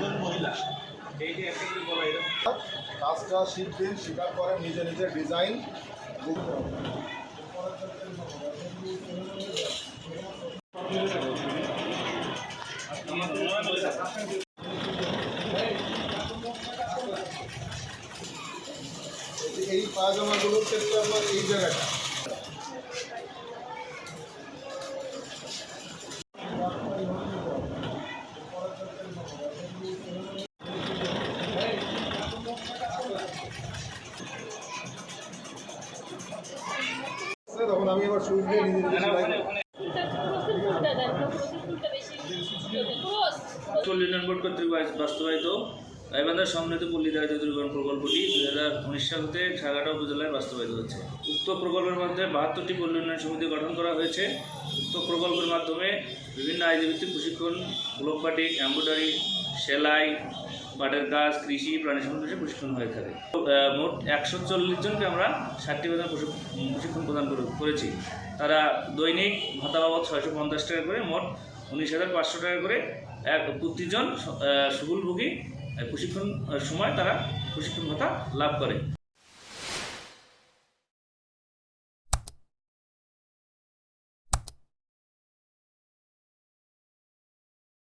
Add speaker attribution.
Speaker 1: একজন মহিলা। এই করে
Speaker 2: কাজটা শেখার পরে নিজে নিজে ডিজাইন। এই পায়জামাগুলোর ক্ষেত্রে আপনার এই জায়গাটা। তখন আমি এবার সুইচ দিয়ে নিজে নিজে সেলাই
Speaker 3: উন্নয়ন বোর্ড কর্তৃক বাস্তবায়িত। গাইবান্ধার সমৃদ্ধ পল্লী দারিদ্র দূরীকরণ প্রকল্পটি দুই হাজার উনিশ সাল হতে সাগাটা উপজেলায় বাস্তবায়িত হচ্ছে উক্ত প্রকল্পের মধ্যে বাহাত্তরটি পল্লী উন্নয়ন সমিতি গঠন করা হয়েছে। উক্ত প্রকল্পের মাধ্যমে বিভিন্ন আইডিভিত্তিক প্রশিক্ষণ ব্লক পার্টি, এম্ব্রয়ডারি সেলাই পাটের কাজ, কৃষি, প্রাণী সম্পদ প্রশিক্ষণ হয়ে থাকে। মোট একশো চল্লিশ জনকে আমরা ষাটটি বেতন প্রশিক্ষণ প্রদান করে- করেছি। তারা দৈনিক ভাতা বাবদ ছয়শো পঞ্চাশ টাকা করে, মোট উনিশ হাজার পাঁচশো টাকা করে এক প্রতিজন সুগুলভোগী প্রশিক্ষণ সময় তারা প্রশিক্ষণ ভাতা লাভ করে।